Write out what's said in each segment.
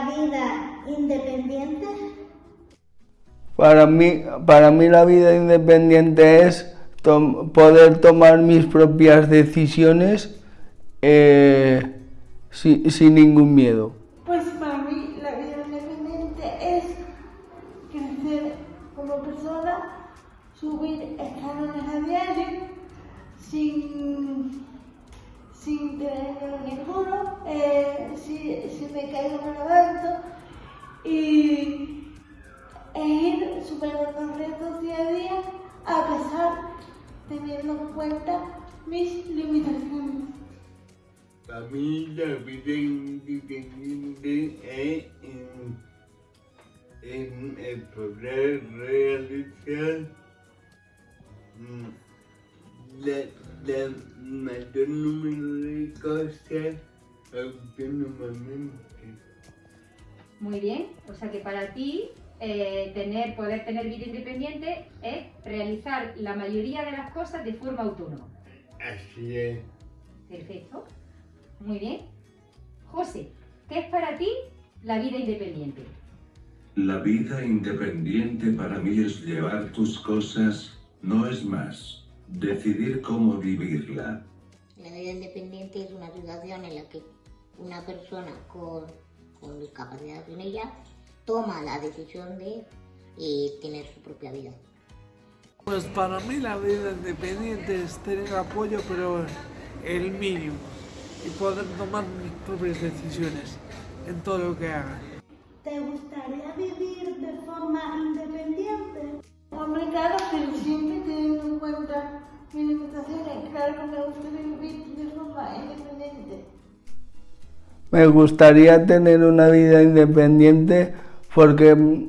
la vida independiente? Para mí, para mí la vida independiente es poder tomar mis propias decisiones eh, sin ningún miedo. Pues para mí la vida independiente es crecer como persona, subir escalones a diario, sin, sin tener ninguno, eh, si, si, me caigo me levanto y e ir superando retos día a día a pesar teniendo en cuenta mis limitaciones. Para mí la vida independiente en, el poder realizar mm, la, la mayor número de cosas autónomamente. Muy bien, o sea que para ti eh, tener, poder tener vida independiente es realizar la mayoría de las cosas de forma autónoma. Así es. Perfecto. Muy bien. José, ¿qué es para ti la vida independiente? La vida independiente para mí es llevar tus cosas, no es más. Decidir cómo vivirla. La vida independiente es una situación en la que una persona con, con discapacidad en ella toma la decisión de eh, tener su propia vida. Pues para mí la vida independiente es tener apoyo, pero el mínimo y poder tomar mis propias decisiones en todo lo que haga. ¿Te gustaría vivir de forma independiente? Hombre, limitaciones. Claro que me gustaría vivir de forma independiente. Me gustaría tener una vida independiente porque,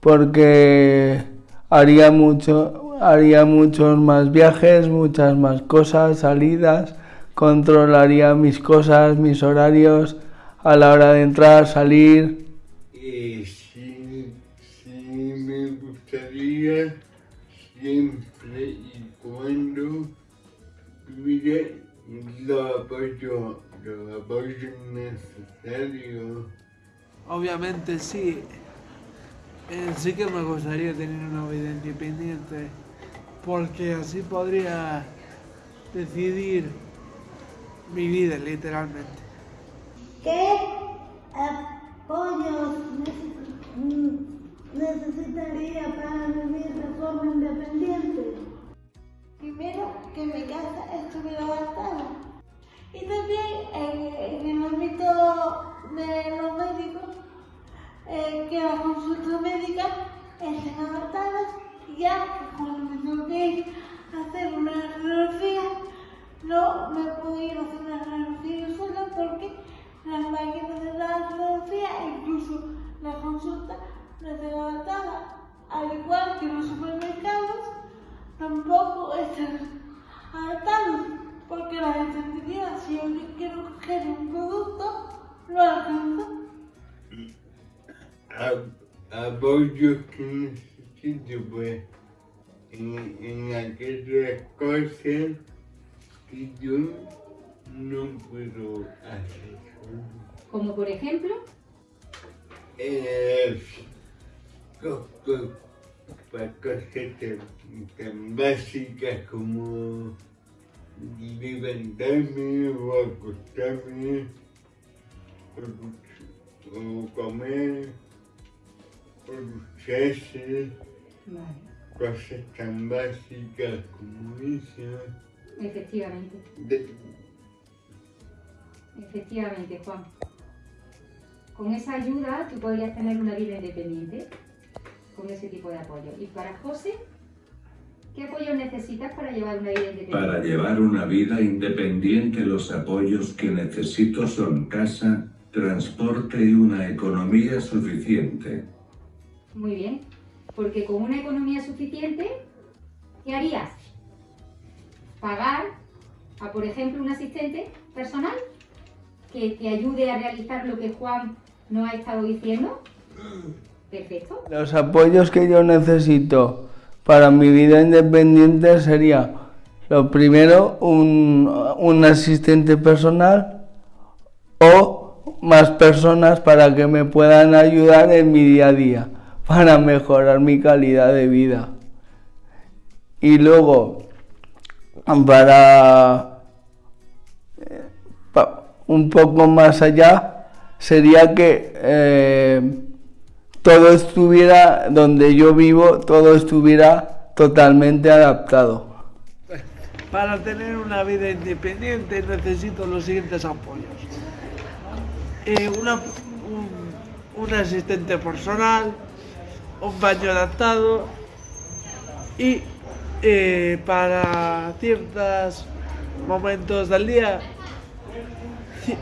porque haría, mucho, haría muchos más viajes, muchas más cosas, salidas controlaría mis cosas, mis horarios a la hora de entrar, salir. Y sí, sí me gustaría siempre y cuando tuviera los apoyo, los apoyo necesarios. Obviamente sí, eh, sí que me gustaría tener una vida independiente porque así podría decidir mi vida, literalmente. ¿Qué Y también en, el ámbito de los médicos, eh, que las consultas médicas estén adaptadas ya cuando me tengo que ir hacer una radiografía, no me puedo ir a hacer una radiografía sola porque las máquinas de la radiografía incluso la consulta no están adaptadas. Al igual que los supermercados, tampoco están adaptados porque la gente si yo quiero coger un producto, lo alcanzo. Apoyo que necesito, pues, en, en aquellas cosas que yo no puedo hacer. Como por ejemplo? Eh, para cosas tan, básicas como levantarme o acostarme o, comer o ducharse, cosas tan básicas como esas. Efectivamente. Efectivamente, Juan. Con esa ayuda tú podrías tener una vida independiente, con ese tipo de apoyo. Y para José, ¿qué apoyo necesitas para llevar una vida independiente? Para llevar una vida independiente los apoyos que necesito son casa, transporte y una economía suficiente. Muy bien, porque con una economía suficiente, ¿qué harías? pagar a, por ejemplo, un asistente personal que te ayude a realizar lo que Juan nos ha estado diciendo. Perfecto. Los apoyos que yo necesito para mi vida independiente sería, lo primero, un, un asistente personal o más personas para que me puedan ayudar en mi día a día, para mejorar mi calidad de vida. Y luego, para un poco más allá, sería que eh, todo estuviera, donde yo vivo, todo estuviera totalmente adaptado. Para tener una vida independiente necesito los siguientes apoyos. Eh, una, un, asistente personal, un baño adaptado y eh, para ciertos momentos del día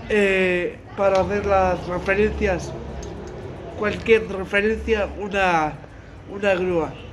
eh, para hacer las referencias, cualquier referencia, una, una grúa.